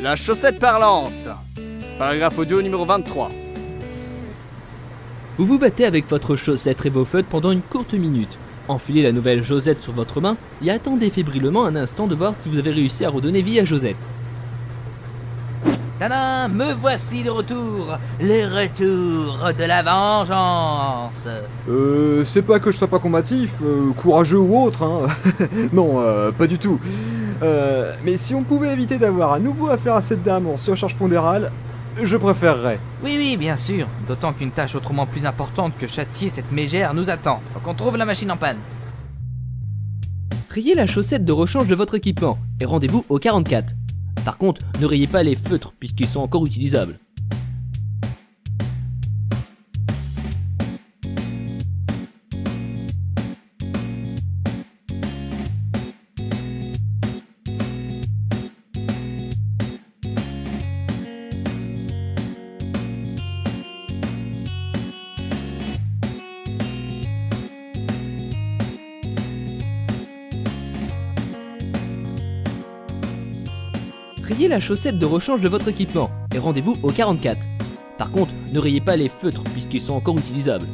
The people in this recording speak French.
La chaussette parlante. Paragraphe audio numéro 23. Vous vous battez avec votre chaussette et vos feutres pendant une courte minute. Enfilez la nouvelle Josette sur votre main et attendez fébrilement un instant de voir si vous avez réussi à redonner vie à Josette. Tadam, me voici de retour, le retour de la vengeance. Euh, c'est pas que je sois pas combatif, euh, courageux ou autre, hein. non, euh, pas du tout. Euh, mais si on pouvait éviter d'avoir à nouveau affaire à cette dame en surcharge pondérale, je préférerais. Oui, oui, bien sûr, d'autant qu'une tâche autrement plus importante que châtier cette mégère nous attend. Faut qu'on trouve la machine en panne. Rayez la chaussette de rechange de votre équipement et rendez-vous au 44. Par contre, ne rayez pas les feutres puisqu'ils sont encore utilisables. Rayez la chaussette de rechange de votre équipement et rendez-vous au 44. Par contre, ne rayez pas les feutres puisqu'ils sont encore utilisables.